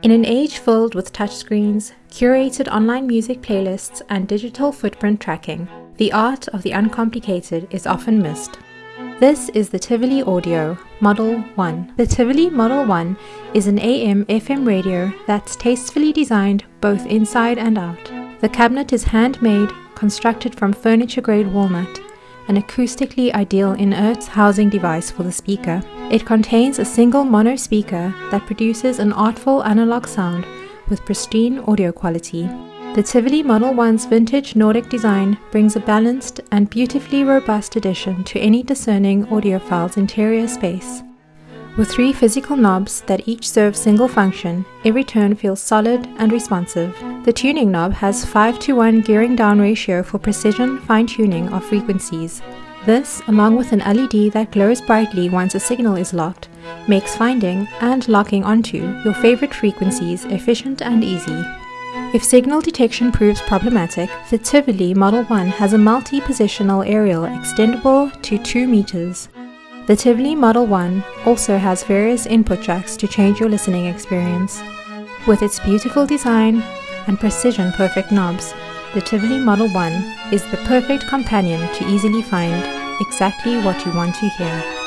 In an age filled with touchscreens, curated online music playlists, and digital footprint tracking, the art of the uncomplicated is often missed. This is the Tivoli Audio Model 1. The Tivoli Model 1 is an AM FM radio that's tastefully designed both inside and out. The cabinet is handmade, constructed from furniture grade walnut, an acoustically ideal inert housing device for the speaker. It contains a single mono speaker that produces an artful analog sound with pristine audio quality. The Tivoli Model 1's vintage Nordic design brings a balanced and beautifully robust addition to any discerning audiophile's interior space. With three physical knobs that each serve single function, every turn feels solid and responsive. The tuning knob has 5 to 1 gearing down ratio for precision fine tuning of frequencies. This, along with an LED that glows brightly once a signal is locked, makes finding and locking onto your favorite frequencies efficient and easy. If signal detection proves problematic, the Tivoli Model 1 has a multi-positional aerial extendable to 2 meters. The Tivoli Model 1 also has various input jacks to change your listening experience. With its beautiful design and precision perfect knobs, the Tivoli Model 1 is the perfect companion to easily find exactly what you want to hear.